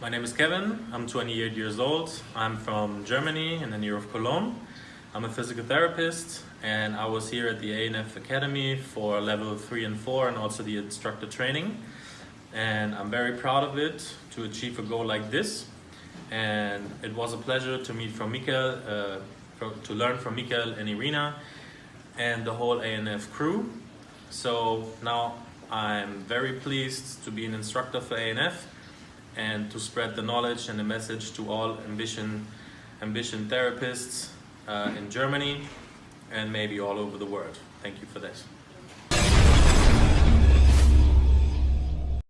My name is Kevin. I'm 28 years old. I'm from Germany in the near of Cologne. I'm a physical therapist and I was here at the ANF Academy for level 3 and 4 and also the instructor training. And I'm very proud of it to achieve a goal like this. And it was a pleasure to meet from Mikael, uh, to learn from Mikael and Irina and the whole ANF crew. So now I'm very pleased to be an instructor for ANF and to spread the knowledge and the message to all ambition, ambition therapists uh, in Germany and maybe all over the world. Thank you for this.